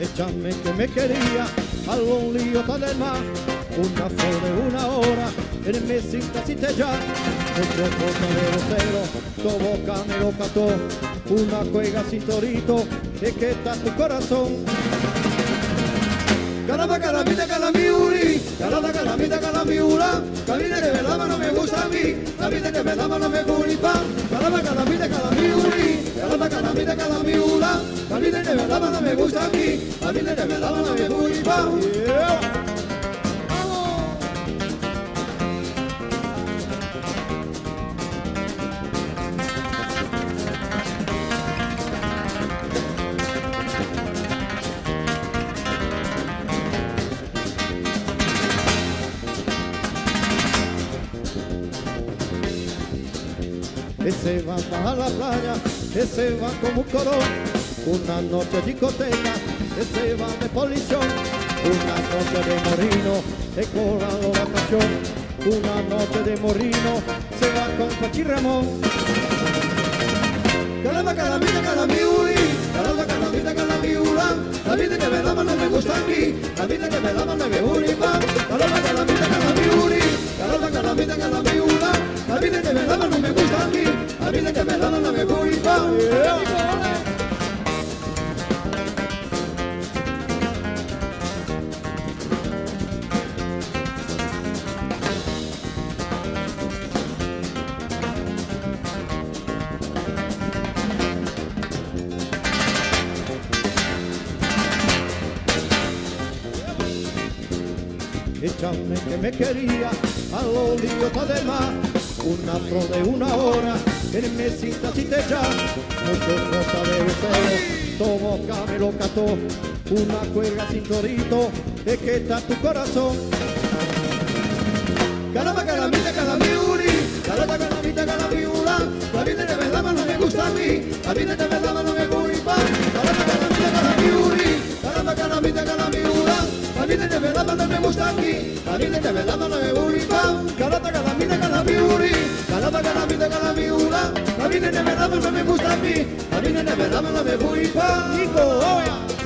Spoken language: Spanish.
Échame que me quería, algo un lío del mar, una flor de una hora, en me cinta si te ya, mucho cosa de rosero, tu boca me lo cató, una cuega sin torito, de que está tu corazón. Caramba, calamita, calamiuri, caramba, calamita, calamiura, camina que me daba no me gusta a mí, camina que me daba no me gusta, caramba, calamita, calamiuri, me daba no me gusta a mí, camina que me daba no me gusta. Ese va a la playa, ese va como un corón, una noche discoteca, ese va de policía, una noche de morino, de corrado vacación, una noche de morino, se va con Pachi Ramón. Caramba, calamita, calamiuri, caramba, calamita, calamiura, la vida que me daba no me gusta a mí, la vida que me daba no me gusta, Que me quería a lo lío del mar, una flor de una hora, en mesita si te ya, mucho cosa de cero, tu boca me lo cató, una cuelga sin torito, de que está tu corazón. Caramba, calamita, no me gusta a mí, la vida que me daba no me gusta, caramba, calamita, calamiuri, caramba, calamita, calamiura, la vida que me daba no me gusta a mí, la vida que me daba no me gusta. Nico, oya.